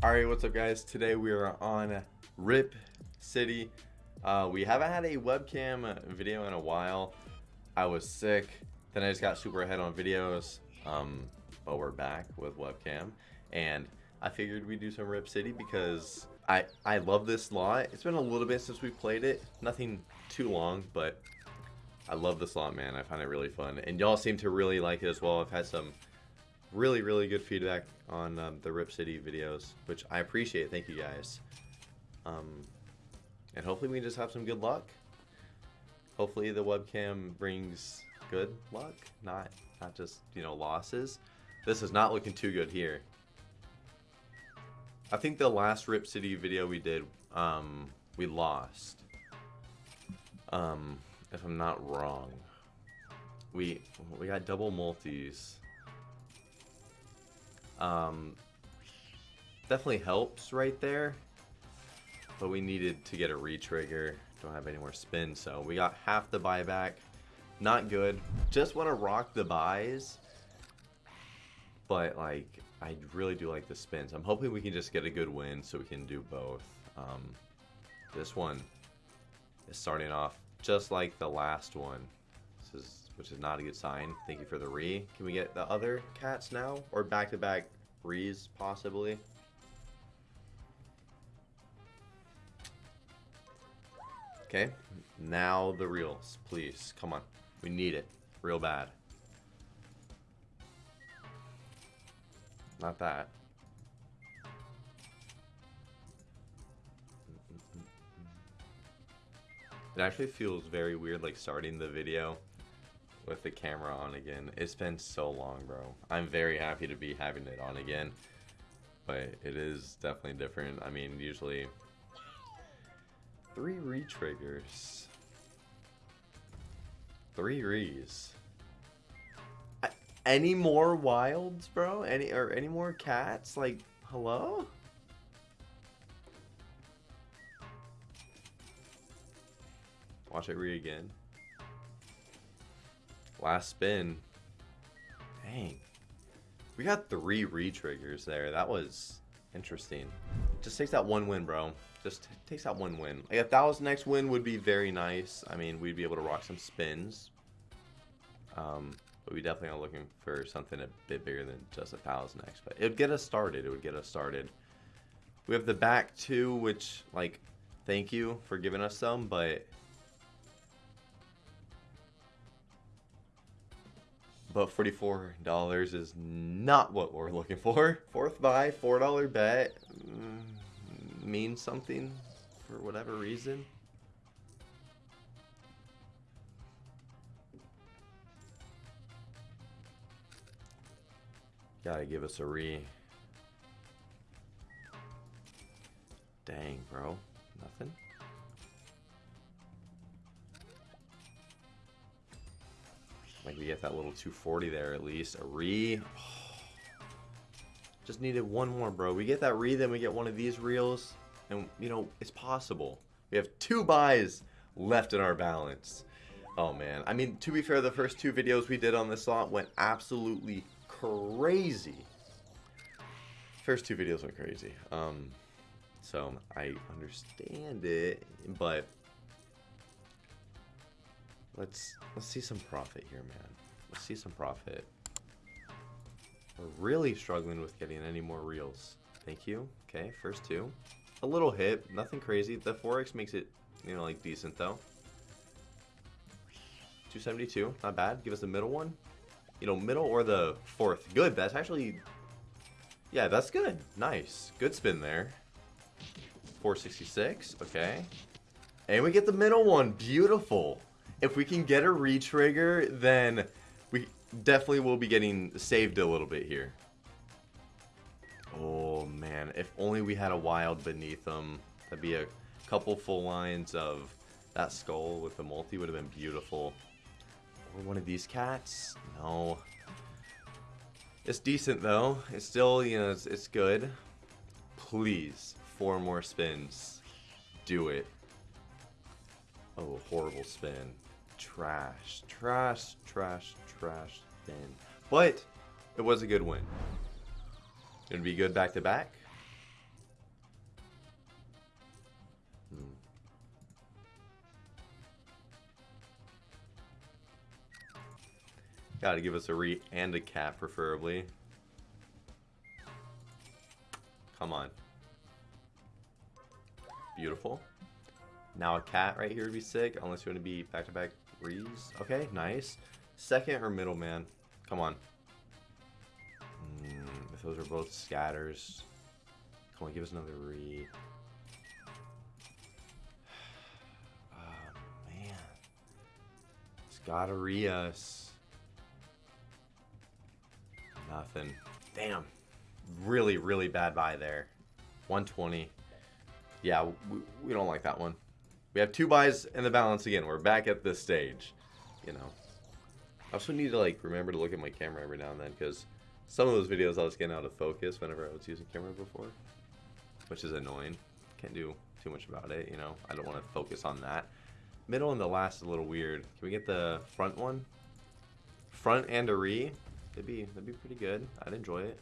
Alright, what's up guys? Today we are on Rip City. Uh, we haven't had a webcam video in a while. I was sick, then I just got super ahead on videos. Um, but we're back with webcam. And I figured we'd do some Rip City because I, I love this lot. It's been a little bit since we played it. Nothing too long, but I love this lot, man. I find it really fun. And y'all seem to really like it as well. I've had some really, really good feedback on um, the Rip City videos, which I appreciate. Thank you guys. Um, and hopefully we just have some good luck. Hopefully the webcam brings good luck, not not just you know losses. This is not looking too good here. I think the last Rip City video we did, um, we lost. Um, if I'm not wrong. We we got double multis. Um, definitely helps right there. But we needed to get a retrigger. Don't have any more spin, so we got half the buyback. Not good. Just want to rock the buys. But, like, I really do like the spins. I'm hoping we can just get a good win so we can do both. Um, this one is starting off just like the last one. This is which is not a good sign. Thank you for the re. Can we get the other cats now? Or back-to-back -back possibly? Okay, now the reels, please. Come on. We need it. Real bad. Not that. It actually feels very weird like starting the video with the camera on again. It's been so long, bro. I'm very happy to be having it on again. But it is definitely different. I mean, usually three re-triggers. Three rees. Any more wilds, bro? Any or any more cats? Like, hello? Watch it re again. Last spin. Dang. We got three re-triggers there. That was interesting. Just takes that one win, bro. Just takes that one win. Like a thousand next win would be very nice. I mean, we'd be able to rock some spins. Um, but we definitely are looking for something a bit bigger than just a thousand X. But it would get us started. It would get us started. We have the back two, which, like, thank you for giving us some, but but $44 is not what we're looking for. Fourth buy, $4 bet mm, means something for whatever reason. Gotta give us a re. Dang, bro. Nothing? Like we get that little 240 there at least. A re. Just needed one more, bro. We get that re, then we get one of these reels. And, you know, it's possible. We have two buys left in our balance. Oh, man. I mean, to be fair, the first two videos we did on this slot went absolutely crazy. First two videos went crazy. Um, so, I understand it, but Let's let's see some profit here, man. Let's see some profit. We're really struggling with getting any more reels. Thank you. Okay, first two. A little hit, nothing crazy. The Forex makes it, you know, like decent though. 272, not bad. Give us the middle one. You know, middle or the fourth. Good, that's actually... Yeah, that's good. Nice. Good spin there. 466, okay. And we get the middle one. Beautiful if we can get a re-trigger, then we definitely will be getting saved a little bit here. Oh, man. If only we had a wild beneath them. That'd be a couple full lines of that skull with the multi would have been beautiful. Or one of these cats? No. It's decent, though. It's still, you know, it's, it's good. Please, four more spins. Do it. Oh, horrible spin trash. Trash, trash, trash Then, But it was a good win. Gonna be good back to back. Hmm. Gotta give us a re and a cap, preferably. Come on. Beautiful. Now a cat right here would be sick, unless you want to be back-to-back back to back rees. Okay, nice. Second or middle, man. Come on. Mm, if those are both scatters. Come on, give us another re. Oh, man. It's gotta re us. Nothing. Damn. Really, really bad buy there. 120. Yeah, we, we don't like that one. We have two buys in the balance again. We're back at this stage. You know. I also need to like remember to look at my camera every now and then because some of those videos I was getting out of focus whenever I was using camera before. Which is annoying. Can't do too much about it, you know. I don't want to focus on that. Middle and the last is a little weird. Can we get the front one? Front and a re? That'd be that'd be pretty good. I'd enjoy it.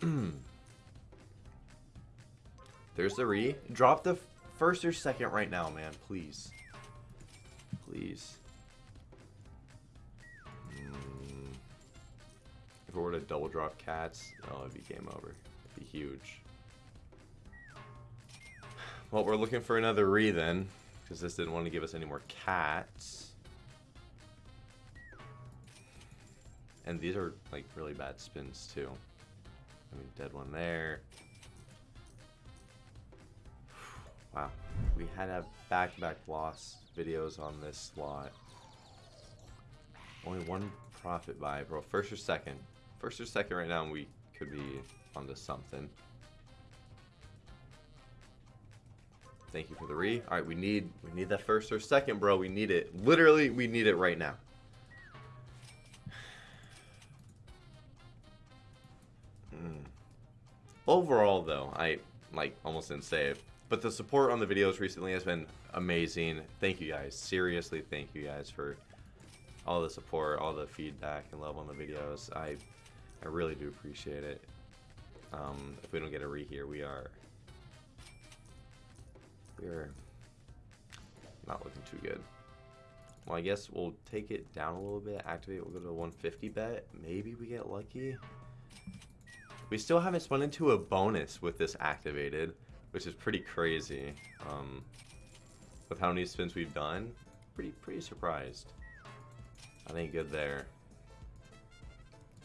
There's the re. Drop the first or second right now, man. Please. Please. Mm. If we were to double drop cats, oh, it'd be game over. It'd be huge. Well, we're looking for another re then, because this didn't want to give us any more cats. And these are like really bad spins too. I mean, dead one there. Wow, we had a back-to-back -back loss videos on this slot. Only one profit buy, bro. First or second. First or second right now, and we could be onto something. Thank you for the re. All right, we need we need that first or second, bro. We need it. Literally, we need it right now. Mm. Overall, though, I like almost didn't save, but the support on the videos recently has been amazing. Thank you guys. Seriously, thank you guys for all the support, all the feedback and love on the videos. I I really do appreciate it. Um, if we don't get a re here, we are we're not looking too good. Well, I guess we'll take it down a little bit, activate, we'll go to 150 bet. Maybe we get lucky. We still haven't spun into a bonus with this activated, which is pretty crazy. Um, with how many spins we've done, pretty pretty surprised. I think good there.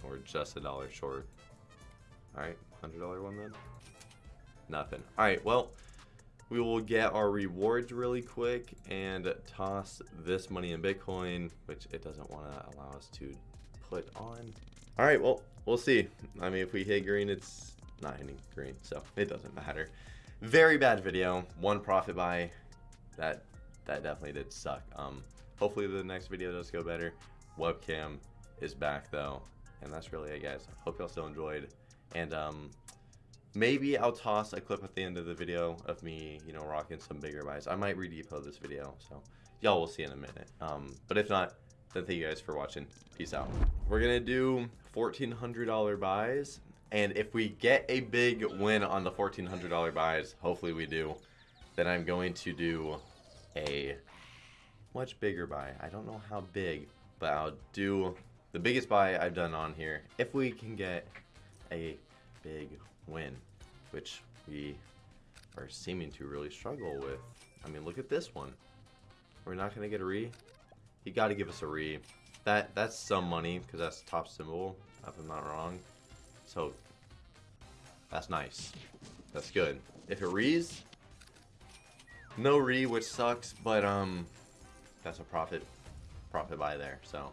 Or just a dollar short. Alright, $100 one then? Nothing. Alright, well, we will get our rewards really quick and toss this money in Bitcoin, which it doesn't want to allow us to put on. All right, well, we'll see. I mean, if we hit green, it's not hitting green, so it doesn't matter. Very bad video. One profit buy. That that definitely did suck. Um, hopefully the next video does go better. Webcam is back though, and that's really it, guys. Hope y'all still enjoyed, and um, Maybe I'll toss a clip at the end of the video of me, you know, rocking some bigger buys. I might redepot this video, so y'all will see in a minute. Um, but if not, then thank you guys for watching. Peace out. We're gonna do $1,400 buys, and if we get a big win on the $1,400 buys, hopefully we do, then I'm going to do a much bigger buy. I don't know how big, but I'll do the biggest buy I've done on here if we can get a big win, which we are seeming to really struggle with. I mean, look at this one. We're not going to get a re. You got to give us a re. That That's some money because that's top symbol, if I'm not wrong. So, that's nice. That's good. If it rees, no re, which sucks, but um, that's a profit, profit buy there, so.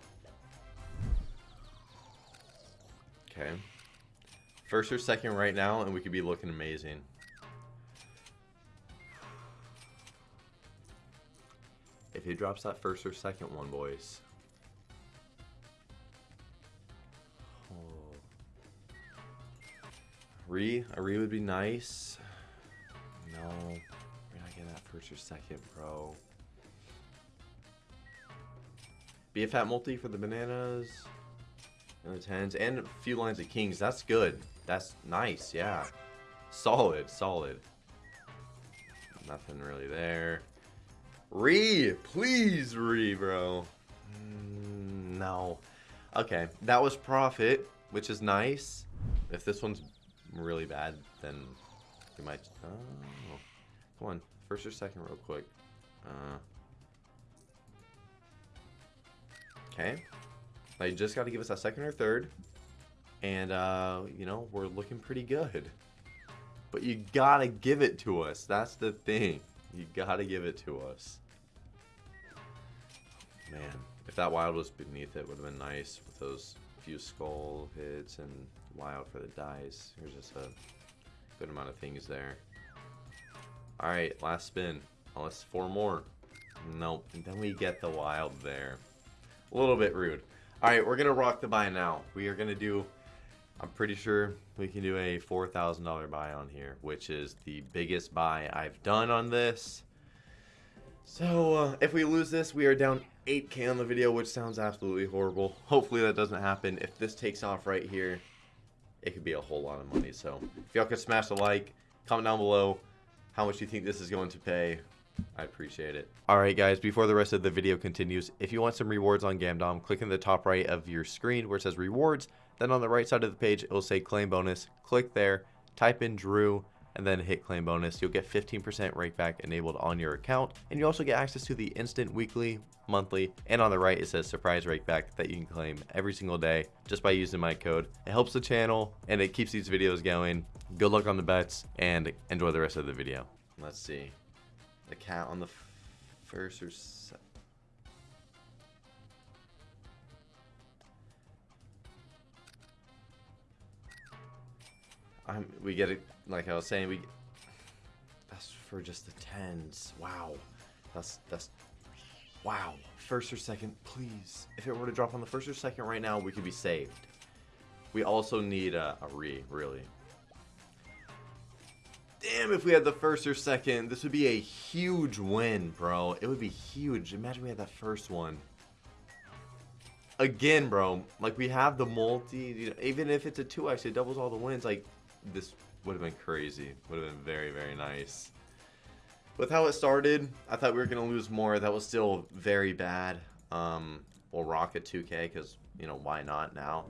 Okay. First or second right now, and we could be looking amazing. If he drops that first or second one, boys. Re, a re would be nice. No, we're not getting that first or second, bro. Be a fat multi for the bananas. And the tens and a few lines of kings. That's good. That's nice, yeah. Solid, solid. Nothing really there. Re, please re, bro. Mm, no. Okay, that was profit, which is nice. If this one's really bad, then we might... Oh, come on, first or second real quick. Uh, okay. Now you just got to give us a second or third. And, uh, you know, we're looking pretty good. But you gotta give it to us. That's the thing. You gotta give it to us. Man, if that wild was beneath it, would have been nice with those few skull hits and wild for the dice. There's just a good amount of things there. Alright, last spin. Unless four more. Nope. And then we get the wild there. A little bit rude. Alright, we're going to rock the buy now. We are going to do I'm pretty sure we can do a $4,000 buy on here, which is the biggest buy I've done on this. So, uh, if we lose this, we are down 8k on the video, which sounds absolutely horrible. Hopefully that doesn't happen. If this takes off right here, it could be a whole lot of money. So, if y'all could smash the like, comment down below how much you think this is going to pay. I appreciate it. Alright guys, before the rest of the video continues, if you want some rewards on Gamdom, click in the top right of your screen where it says rewards, then on the right side of the page, it will say claim bonus. Click there, type in Drew, and then hit claim bonus. You'll get 15% rakeback enabled on your account. And you also get access to the instant weekly, monthly, and on the right it says surprise rakeback that you can claim every single day just by using my code. It helps the channel and it keeps these videos going. Good luck on the bets and enjoy the rest of the video. Let's see. The cat on the first or second. I'm, we get it, like I was saying, we, that's for just the tens. Wow. That's, that's, wow. First or second, please. If it were to drop on the first or second right now, we could be saved. We also need a, a re, really. Damn, if we had the first or second, this would be a huge win, bro. It would be huge. Imagine we had that first one. Again, bro, like we have the multi, you know, even if it's a 2x, it doubles all the wins. Like, this would have been crazy. Would have been very, very nice. With how it started, I thought we were going to lose more. That was still very bad. Um, we'll rock at 2K because, you know, why not now?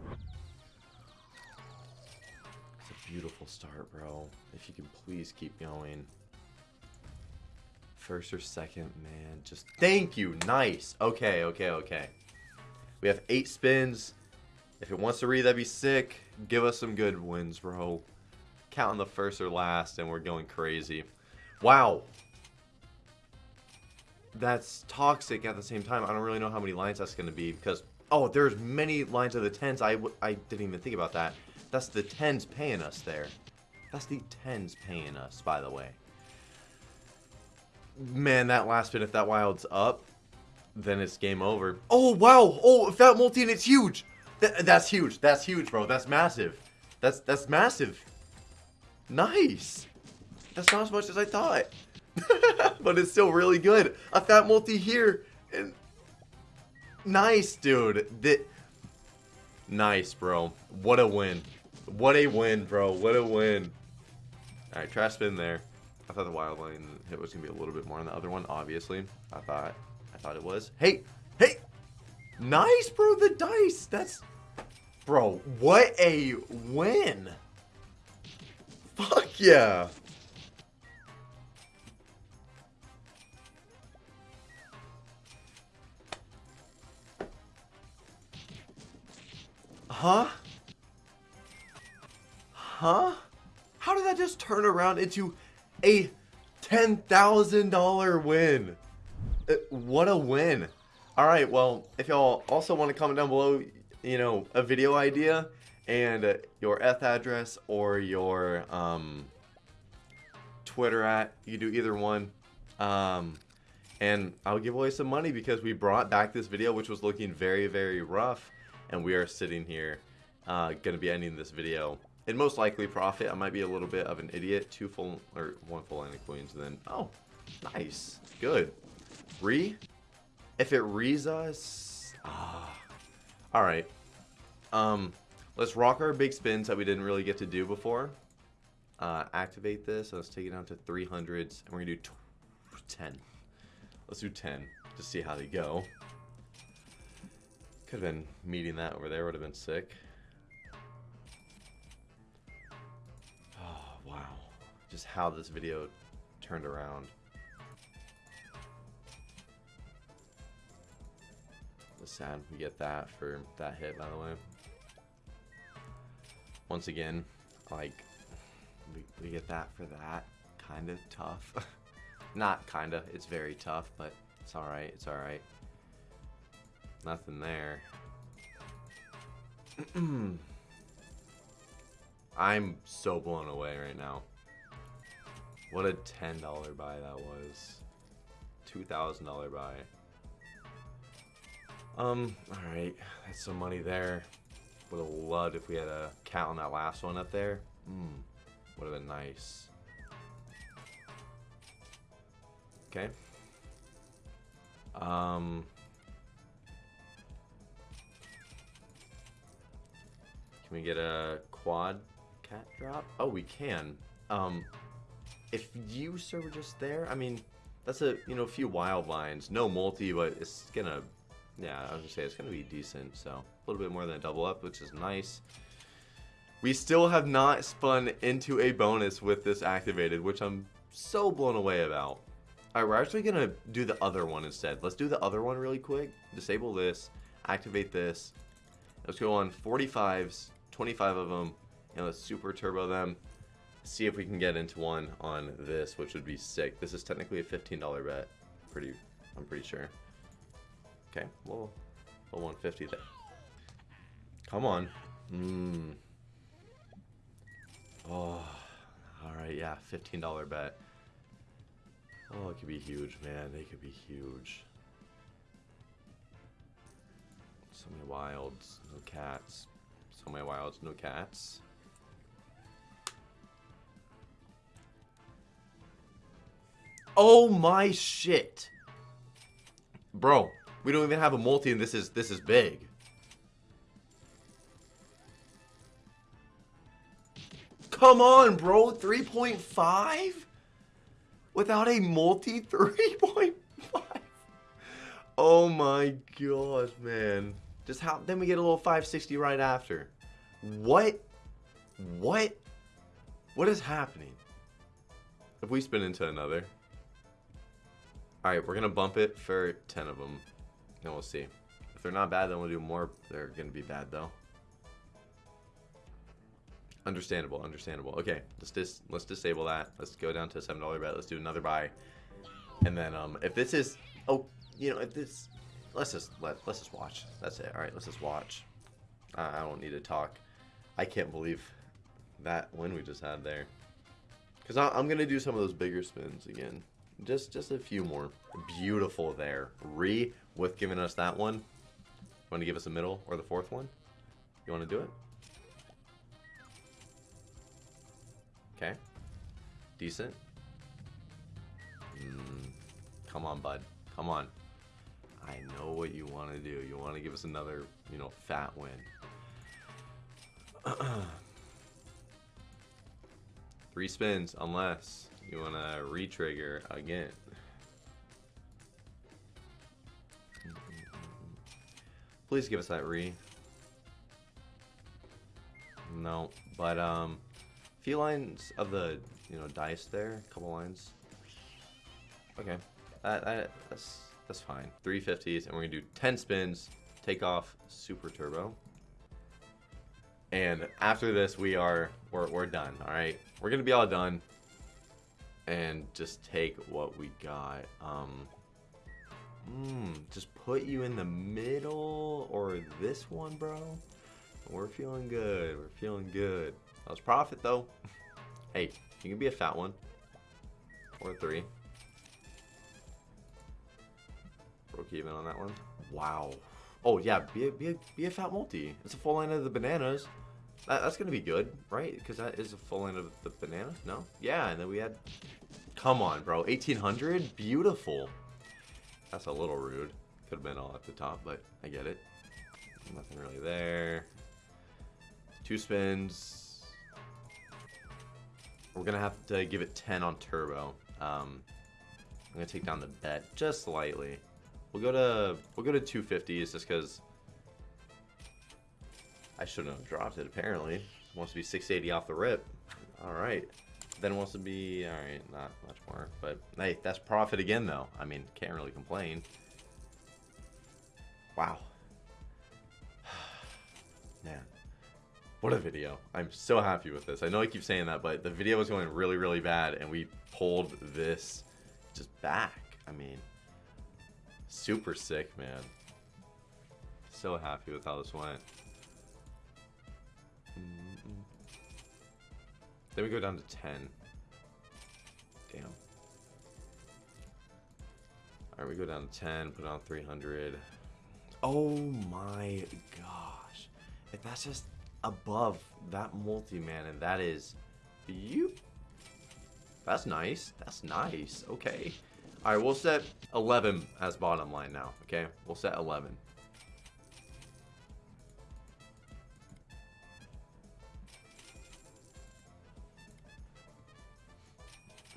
It's a beautiful start, bro. If you can please keep going. First or second, man. Just thank you. Nice. Okay, okay, okay. We have eight spins. If it wants to read, that'd be sick. Give us some good wins, bro counting the first or last, and we're going crazy. Wow. That's toxic at the same time. I don't really know how many lines that's going to be because, oh, there's many lines of the 10s. I, I didn't even think about that. That's the 10s paying us there. That's the 10s paying us, by the way. Man, that last spin, if that wild's up, then it's game over. Oh, wow. Oh, if that multi and it's huge. Th that's huge. That's huge, bro. That's massive. That's that's massive. Nice. That's not as much as I thought. but it's still really good. A fat multi here. And nice, dude. That nice, bro. What a win. What a win, bro. What a win. Alright, trash spin there. I thought the wild line hit was gonna be a little bit more on the other one, obviously. I thought I thought it was. Hey! Hey! Nice, bro, the dice! That's Bro, what a win! Fuck yeah! Huh? Huh? How did that just turn around into a $10,000 win? Uh, what a win. Alright, well, if y'all also want to comment down below, you know, a video idea, and uh, your Eth address or your um, Twitter at. You do either one. Um, and I'll give away some money because we brought back this video which was looking very, very rough. And we are sitting here uh, going to be ending this video. And most likely profit. I might be a little bit of an idiot. Two full, or one full line of queens. Then, oh, nice. Good. Re? If it rees us... Ah. Alright. Um, Let's rock our big spins that we didn't really get to do before. Uh, activate this. Let's take it down to 300s. And we're going to do 10. Let's do 10 to see how they go. Could have been meeting that over there. Would have been sick. Oh, wow. Just how this video turned around. It's sad we get that for that hit, by the way. Once again, like, we, we get that for that. Kind of tough. Not kind of, it's very tough, but it's alright, it's alright. Nothing there. I'm so blown away right now. What a $10 buy that was. $2,000 buy. Um, alright. That's some money there. Would have loved if we had a cat on that last one up there. Hmm. Would have been nice. Okay. Um. Can we get a quad cat drop? Oh, we can. Um, if you sir were just there, I mean, that's a you know a few wild lines. No multi, but it's gonna. Yeah, I was gonna say it's gonna be decent. So a little bit more than a double up, which is nice. We still have not spun into a bonus with this activated, which I'm so blown away about. Alright, we're actually gonna do the other one instead. Let's do the other one really quick. Disable this, activate this. Let's go on 45s 25 of them, and let's super turbo them. See if we can get into one on this, which would be sick. This is technically a $15 bet. Pretty, I'm pretty sure. Okay, well, well 150 there. Come on. Mmm. Oh, alright, yeah, $15 bet. Oh, it could be huge, man. They could be huge. So many wilds, no cats. So many wilds, no cats. Oh my shit. Bro, we don't even have a multi and this is this is big. Come on, bro. 3.5? Without a multi 3.5? Oh my gosh, man. Just how then we get a little 560 right after. What? What? What is happening? If we spin into another. Alright, we're gonna bump it for 10 of them. And we'll see. If they're not bad, then we'll do more. They're gonna be bad though. Understandable, understandable. Okay, let's dis let's disable that. Let's go down to a seven dollar bet. Let's do another buy, and then um, if this is oh, you know, if this let's just let let's just watch. That's it. All right, let's just watch. Uh, I don't need to talk. I can't believe that win we just had there. Cause I'm gonna do some of those bigger spins again. Just just a few more. Beautiful there. Re with giving us that one. Want to give us a middle or the fourth one? You want to do it? Okay. Decent. Mm, come on, bud. Come on. I know what you want to do. You want to give us another, you know, fat win. Three spins, unless you want to re-trigger again. Please give us that re. No, but um, few lines of the you know dice there, a couple lines. Okay, that, that that's that's fine. 350s, and we're gonna do 10 spins, take off super turbo. And after this, we are we're we're done. All right, we're gonna be all done, and just take what we got. Um, mm, just put you in the middle or this one, bro. We're feeling good. We're feeling good. That was profit though. hey, you can be a fat one or three. Broke even on that one. Wow. Oh yeah, be a, be a, be a fat multi. It's a full line of the bananas. That, that's gonna be good, right? Because that is a full line of the bananas. No? Yeah, and then we had. Come on, bro. 1800. Beautiful. That's a little rude. Could have been all at the top, but I get it. Nothing really there. Two spins. We're gonna have to give it 10 on turbo. Um, I'm gonna take down the bet just slightly. We'll go to we'll go to 250s just because I shouldn't have dropped it, apparently. It wants to be 680 off the rip. Alright. Then wants to be, alright, not much more. But, hey, that's profit again, though. I mean, can't really complain. Wow. Man. What a video. I'm so happy with this. I know I keep saying that, but the video was going really, really bad, and we pulled this just back. I mean, super sick, man. So happy with how this went. Then we go down to 10. Damn. Alright, we go down to 10, put on 300. Oh my gosh. If that's just above that multi-man, and that is... You... That's nice. That's nice. Okay. Alright, we'll set 11 as bottom line now, okay? We'll set 11.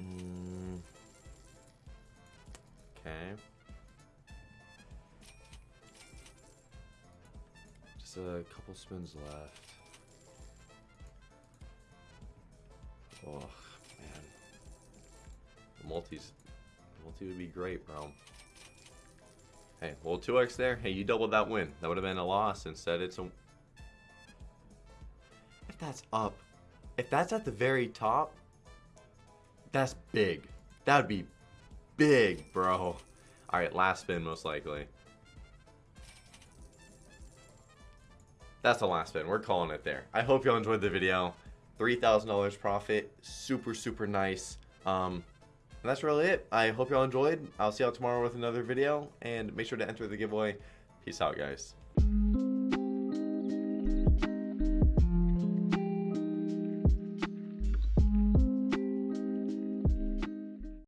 Mm. Okay. Just a couple spins left. Oh, man. The multis. Multi would be great, bro. Hey, well, 2x there. Hey, you doubled that win. That would have been a loss. Instead, it's a... If that's up, if that's at the very top, that's big. That would be big, bro. Alright, last spin most likely. That's the last spin. We're calling it there. I hope y'all enjoyed the video. $3,000 profit. Super, super nice. Um, and that's really it. I hope y'all enjoyed. I'll see y'all tomorrow with another video. And make sure to enter the giveaway. Peace out, guys.